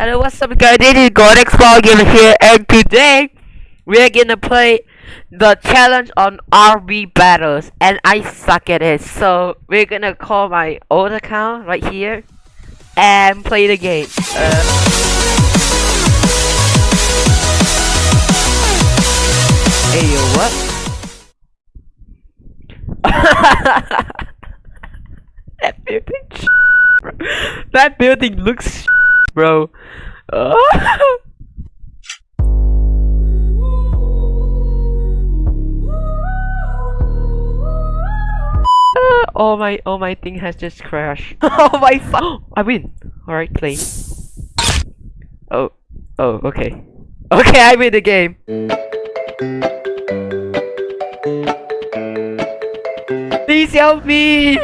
Hello, what's up guys? This is Godex Ball Gamer here and today we're gonna play the challenge on RB battles and I suck at it. So we're gonna call my old account right here and play the game. Uh, hey yo, what? that building. That building looks bro. Oh my oh my thing has just crashed. oh my fuck! I win. All right, play. Oh oh okay. Okay, I win the game. Please help me!